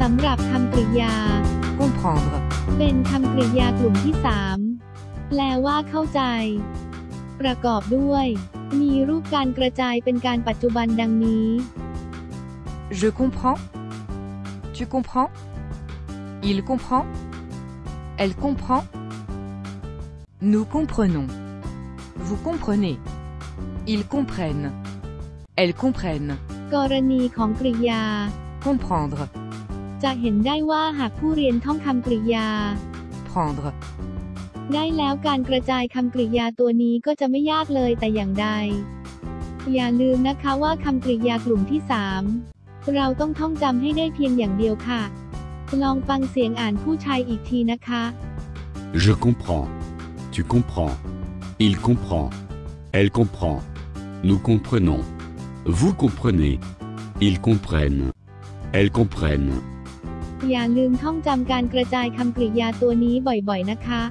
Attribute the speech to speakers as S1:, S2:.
S1: สำหรับคำกริยา
S2: comprendre,
S1: เป็นคำกริยากลุ่มที่3แปลว่าเข้าใจ ประกอบด้วย มีรูปการกระจายเป็นการปัจจุบันดังนี้
S2: je comprends, tu comprends, il comprend, elle comprend, nous comprenons, vous comprenez, ils comprennent, elles comprennent,
S1: กรณีของกริยา
S2: comprendre,
S1: จะเห็นได้ว่าหากผู้เรียนท่องคำกริยา
S2: prendre,
S1: ได้แล้วการกระจายคำกริยาตัวนี้ก็จะไม่ยากเลยแต่อย่างใด อย่าลืมนะคะว่าคำกริยากลุ่มที่ 3 เราต้องท่องจำให้ได้เพียงอย่างเดียวค่ะ ลองฟังเสียงอ่านผู้ชายอีกทีนะคะ
S3: Je comprends. Tu comprends. Il comprend. Elle comprend. Nous comprenons. Vous comprenez. Ils comprennent. Elles comprennent.
S1: อย่าลืมท่องจำการกระจายคำกริยาตัวนี้บ่อยๆนะคะ